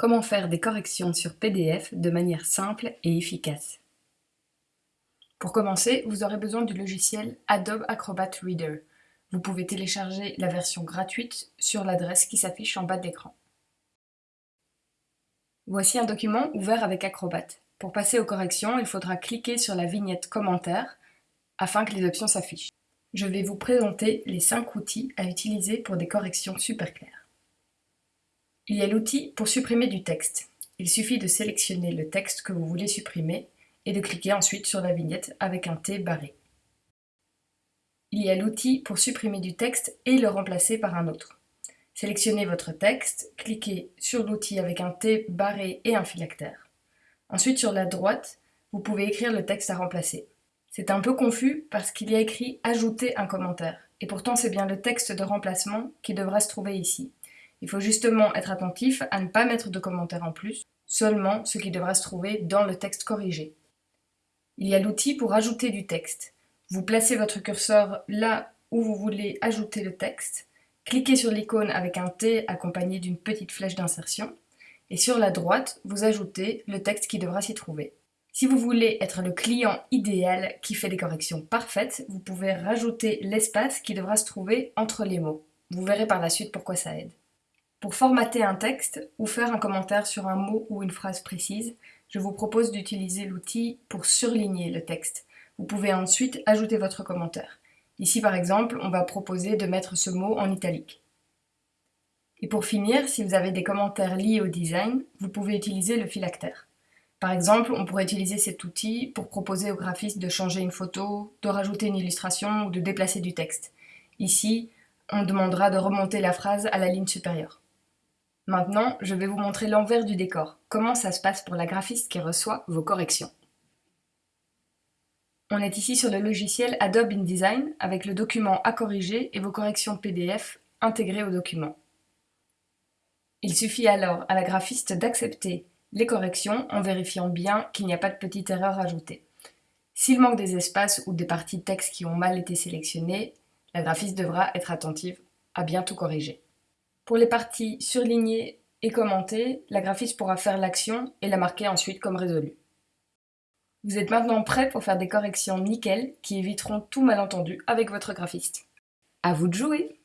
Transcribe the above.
Comment faire des corrections sur PDF de manière simple et efficace? Pour commencer, vous aurez besoin du logiciel Adobe Acrobat Reader. Vous pouvez télécharger la version gratuite sur l'adresse qui s'affiche en bas de l'écran. Voici un document ouvert avec Acrobat. Pour passer aux corrections, il faudra cliquer sur la vignette Commentaires afin que les options s'affichent. Je vais vous présenter les 5 outils à utiliser pour des corrections super claires. Il y a l'outil pour supprimer du texte. Il suffit de sélectionner le texte que vous voulez supprimer et de cliquer ensuite sur la vignette avec un T barré. Il y a l'outil pour supprimer du texte et le remplacer par un autre. Sélectionnez votre texte, cliquez sur l'outil avec un T barré et un phylactère. Ensuite, sur la droite, vous pouvez écrire le texte à remplacer. C'est un peu confus parce qu'il y a écrit « Ajouter un commentaire » et pourtant c'est bien le texte de remplacement qui devra se trouver ici. Il faut justement être attentif à ne pas mettre de commentaires en plus, seulement ce qui devra se trouver dans le texte corrigé. Il y a l'outil pour ajouter du texte. Vous placez votre curseur là où vous voulez ajouter le texte, cliquez sur l'icône avec un T accompagné d'une petite flèche d'insertion, et sur la droite, vous ajoutez le texte qui devra s'y trouver. Si vous voulez être le client idéal qui fait des corrections parfaites, vous pouvez rajouter l'espace qui devra se trouver entre les mots. Vous verrez par la suite pourquoi ça aide. Pour formater un texte ou faire un commentaire sur un mot ou une phrase précise, je vous propose d'utiliser l'outil pour surligner le texte. Vous pouvez ensuite ajouter votre commentaire. Ici par exemple, on va proposer de mettre ce mot en italique. Et pour finir, si vous avez des commentaires liés au design, vous pouvez utiliser le phylactère. Par exemple, on pourrait utiliser cet outil pour proposer au graphiste de changer une photo, de rajouter une illustration ou de déplacer du texte. Ici, on demandera de remonter la phrase à la ligne supérieure. Maintenant, je vais vous montrer l'envers du décor, comment ça se passe pour la graphiste qui reçoit vos corrections. On est ici sur le logiciel Adobe InDesign avec le document à corriger et vos corrections PDF intégrées au document. Il suffit alors à la graphiste d'accepter les corrections en vérifiant bien qu'il n'y a pas de petite erreur ajoutée. S'il manque des espaces ou des parties de texte qui ont mal été sélectionnées, la graphiste devra être attentive à bien tout corriger. Pour les parties surlignées et commentées, la graphiste pourra faire l'action et la marquer ensuite comme résolue. Vous êtes maintenant prêt pour faire des corrections nickel qui éviteront tout malentendu avec votre graphiste. À vous de jouer